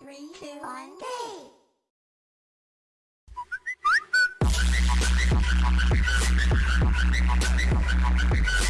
Three, two, one, go! Thank